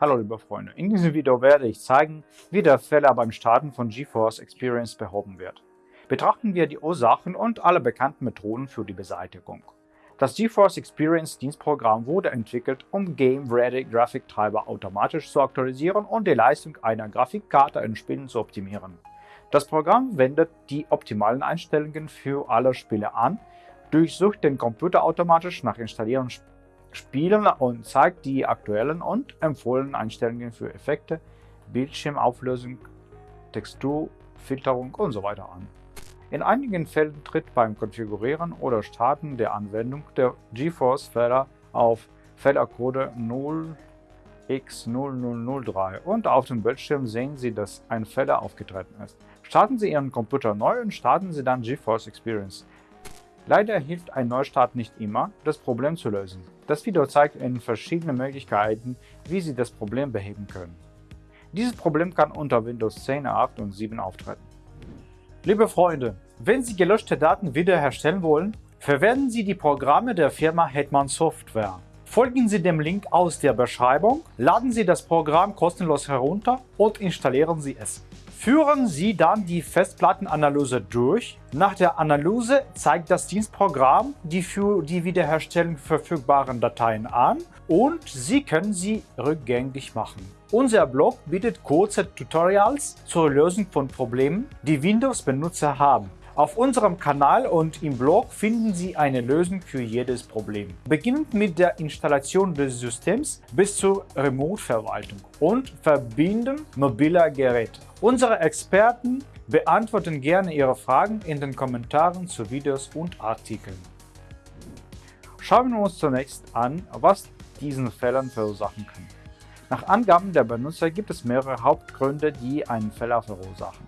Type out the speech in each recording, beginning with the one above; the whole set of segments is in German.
Hallo liebe Freunde, in diesem Video werde ich zeigen, wie der Fehler beim Starten von GeForce Experience behoben wird. Betrachten wir die Ursachen und alle bekannten Methoden für die Beseitigung. Das GeForce Experience Dienstprogramm wurde entwickelt, um Game-Ready Grafiktreiber automatisch zu aktualisieren und die Leistung einer Grafikkarte in Spielen zu optimieren. Das Programm wendet die optimalen Einstellungen für alle Spiele an, durchsucht den Computer automatisch nach Installieren spielen und zeigt die aktuellen und empfohlenen Einstellungen für Effekte, Bildschirmauflösung, Texturfilterung usw. So an. In einigen Fällen tritt beim Konfigurieren oder Starten der Anwendung der GeForce-Fehler auf Fehlercode 0x0003 und auf dem Bildschirm sehen Sie, dass ein Fehler aufgetreten ist. Starten Sie Ihren Computer neu und starten Sie dann GeForce Experience. Leider hilft ein Neustart nicht immer, das Problem zu lösen. Das Video zeigt Ihnen verschiedene Möglichkeiten, wie Sie das Problem beheben können. Dieses Problem kann unter Windows 10, 8 und 7 auftreten. Liebe Freunde, wenn Sie gelöschte Daten wiederherstellen wollen, verwenden Sie die Programme der Firma Hetman Software. Folgen Sie dem Link aus der Beschreibung, laden Sie das Programm kostenlos herunter und installieren Sie es. Führen Sie dann die Festplattenanalyse durch. Nach der Analyse zeigt das Dienstprogramm die für die Wiederherstellung verfügbaren Dateien an und Sie können sie rückgängig machen. Unser Blog bietet kurze Tutorials zur Lösung von Problemen, die Windows-Benutzer haben. Auf unserem Kanal und im Blog finden Sie eine Lösung für jedes Problem. Beginnend mit der Installation des Systems bis zur Remote-Verwaltung und Verbinden mobiler Geräte. Unsere Experten beantworten gerne Ihre Fragen in den Kommentaren zu Videos und Artikeln. Schauen wir uns zunächst an, was diesen Fehlern verursachen kann. Nach Angaben der Benutzer gibt es mehrere Hauptgründe, die einen Fehler verursachen.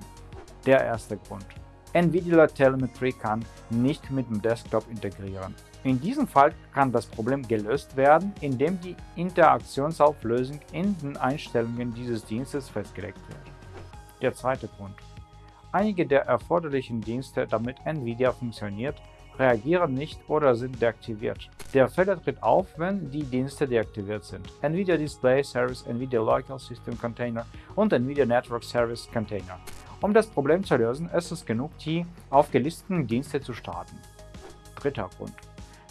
Der erste Grund. NVIDIA Telemetry kann nicht mit dem Desktop integrieren. In diesem Fall kann das Problem gelöst werden, indem die Interaktionsauflösung in den Einstellungen dieses Dienstes festgelegt wird. Der zweite Grund. Einige der erforderlichen Dienste, damit NVIDIA funktioniert, reagieren nicht oder sind deaktiviert. Der Fehler tritt auf, wenn die Dienste deaktiviert sind. NVIDIA Display Service, NVIDIA Local System Container und NVIDIA Network Service Container. Um das Problem zu lösen, ist es genug, die aufgelisteten Dienste zu starten. Dritter Grund.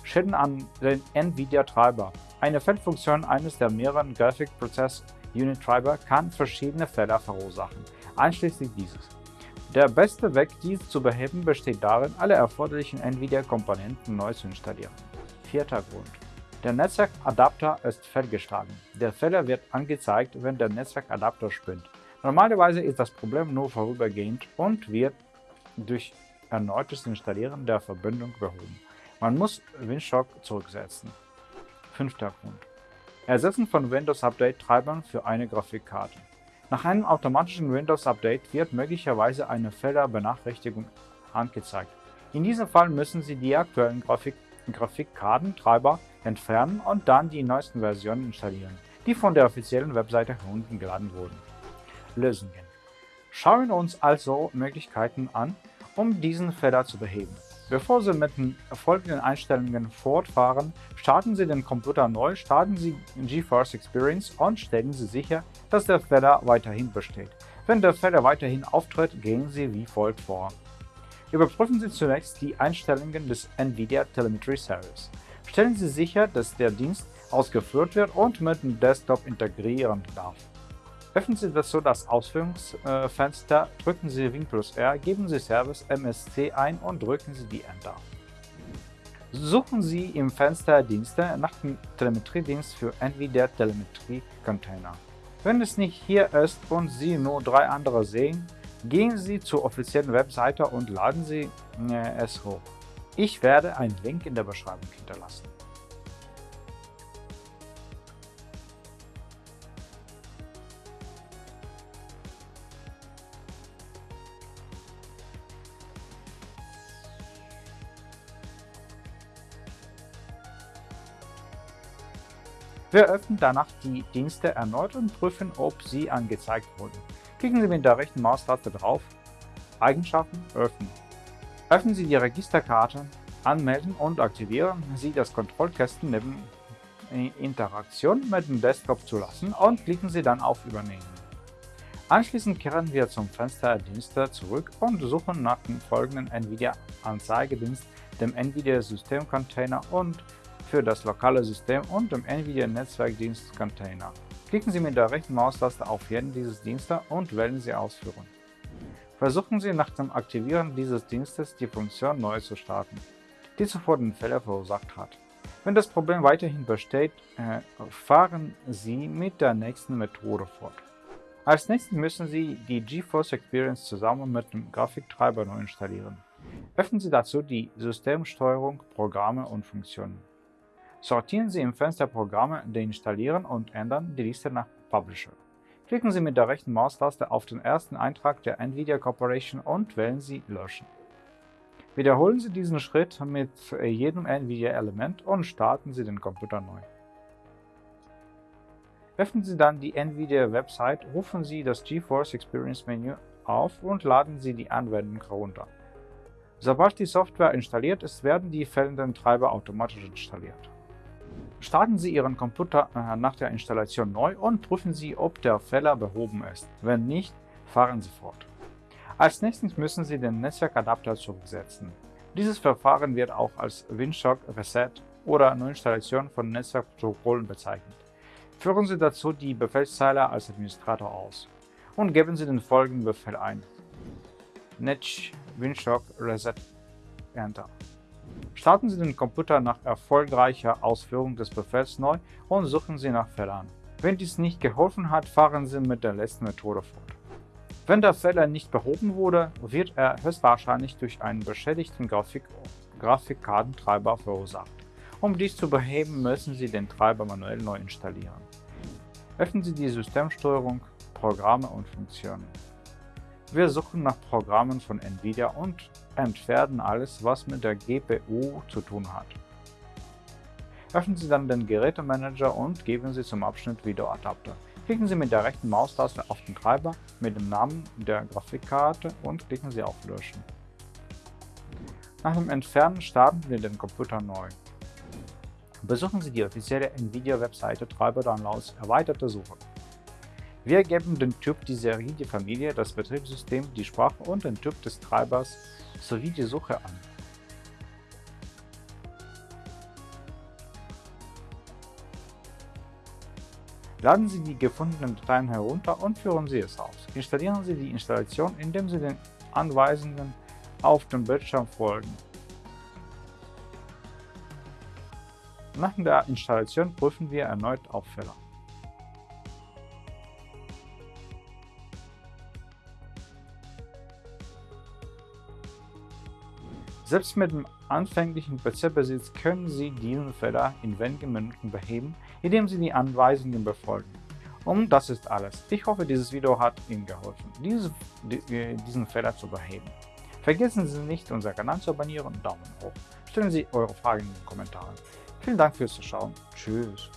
Schäden an den NVIDIA-Treiber. Eine Feldfunktion eines der mehreren Graphic Process Unit Treiber kann verschiedene Fehler verursachen, einschließlich dieses. Der beste Weg, dies zu beheben, besteht darin, alle erforderlichen NVIDIA-Komponenten neu zu installieren. Vierter Grund. Der Netzwerkadapter ist fehlgeschlagen. Der Fehler wird angezeigt, wenn der Netzwerkadapter spinnt. Normalerweise ist das Problem nur vorübergehend und wird durch erneutes Installieren der Verbindung behoben. Man muss Windshock zurücksetzen. Fünfter Grund. Ersetzen von Windows Update Treibern für eine Grafikkarte. Nach einem automatischen Windows Update wird möglicherweise eine Fehlerbenachrichtigung angezeigt. In diesem Fall müssen Sie die aktuellen Grafik Grafikkartentreiber entfernen und dann die neuesten Versionen installieren, die von der offiziellen Webseite heruntergeladen wurden. Lösungen. Schauen wir uns also Möglichkeiten an, um diesen Fehler zu beheben. Bevor Sie mit den folgenden Einstellungen fortfahren, starten Sie den Computer neu, starten Sie GeForce Experience und stellen Sie sicher, dass der Fehler weiterhin besteht. Wenn der Fehler weiterhin auftritt, gehen Sie wie folgt vor. Überprüfen Sie zunächst die Einstellungen des NVIDIA Telemetry Service. Stellen Sie sicher, dass der Dienst ausgeführt wird und mit dem Desktop integrieren darf. Öffnen Sie dazu das Ausführungsfenster, drücken Sie Win plus R, geben Sie Service MSC ein und drücken Sie die Enter. Suchen Sie im Fenster Dienste nach dem Telemetriedienst für NVIDIA Telemetrie Container. Wenn es nicht hier ist und Sie nur drei andere sehen, gehen Sie zur offiziellen Webseite und laden Sie äh, es hoch. Ich werde einen Link in der Beschreibung hinterlassen. Wir öffnen danach die Dienste erneut und prüfen, ob sie angezeigt wurden. Klicken Sie mit der rechten Maustaste drauf, Eigenschaften öffnen. Öffnen Sie die Registerkarte, anmelden und aktivieren Sie das Kontrollkästen neben Interaktion mit dem Desktop zulassen und klicken Sie dann auf Übernehmen. Anschließend kehren wir zum Fenster Dienste zurück und suchen nach dem folgenden NVIDIA-Anzeigedienst, dem NVIDIA System Container und für das lokale System und dem NVIDIA Netzwerkdienst Container. Klicken Sie mit der rechten Maustaste auf jeden dieses Dienste und wählen Sie Ausführen. Versuchen Sie nach dem Aktivieren dieses Dienstes die Funktion neu zu starten, die zuvor den Fehler verursacht hat. Wenn das Problem weiterhin besteht, äh, fahren Sie mit der nächsten Methode fort. Als nächstes müssen Sie die GeForce Experience zusammen mit dem Grafiktreiber neu installieren. Öffnen Sie dazu die Systemsteuerung, Programme und Funktionen. Sortieren Sie im Fenster Programme deinstallieren und ändern die Liste nach Publisher. Klicken Sie mit der rechten Maustaste auf den ersten Eintrag der NVIDIA Corporation und wählen Sie Löschen. Wiederholen Sie diesen Schritt mit jedem NVIDIA-Element und starten Sie den Computer neu. Öffnen Sie dann die NVIDIA-Website, rufen Sie das GeForce Experience Menü auf und laden Sie die Anwendung herunter. Sobald die Software installiert ist, werden die fehlenden Treiber automatisch installiert. Starten Sie Ihren Computer äh, nach der Installation neu und prüfen Sie, ob der Fehler behoben ist. Wenn nicht, fahren Sie fort. Als nächstes müssen Sie den Netzwerkadapter zurücksetzen. Dieses Verfahren wird auch als Windshock Reset oder Neuinstallation von Netzwerkprotokollen bezeichnet. Führen Sie dazu die Befehlszeile als Administrator aus und geben Sie den folgenden Befehl ein. netch windshock reset enter. Starten Sie den Computer nach erfolgreicher Ausführung des Befehls neu und suchen Sie nach Fehlern. Wenn dies nicht geholfen hat, fahren Sie mit der letzten Methode fort. Wenn der Fehler nicht behoben wurde, wird er höchstwahrscheinlich durch einen beschädigten Grafik Grafikkartentreiber verursacht. Um dies zu beheben, müssen Sie den Treiber manuell neu installieren. Öffnen Sie die Systemsteuerung, Programme und Funktionen. Wir suchen nach Programmen von NVIDIA und entfernen alles, was mit der GPU zu tun hat. Öffnen Sie dann den Gerätemanager und geben Sie zum Abschnitt Videoadapter. Klicken Sie mit der rechten Maustaste auf den Treiber mit dem Namen der Grafikkarte und klicken Sie auf Löschen. Nach dem Entfernen starten Sie den Computer neu. Besuchen Sie die offizielle NVIDIA-Webseite Treiber-Downloads Erweiterte Suche. Wir geben den Typ, die Serie, die Familie, das Betriebssystem, die Sprache und den Typ des Treibers sowie die Suche an. Laden Sie die gefundenen Dateien herunter und führen Sie es aus. Installieren Sie die Installation, indem Sie den Anweisungen auf dem Bildschirm folgen. Nach der Installation prüfen wir erneut auf Fehler. Selbst mit dem anfänglichen PC-Besitz können Sie diesen Fehler in wenigen Minuten beheben, indem Sie die Anweisungen befolgen. Und das ist alles. Ich hoffe, dieses Video hat Ihnen geholfen, diesen Fehler zu beheben. Vergessen Sie nicht, unseren Kanal zu abonnieren und Daumen hoch. Stellen Sie eure Fragen in den Kommentaren. Vielen Dank fürs Zuschauen. Tschüss.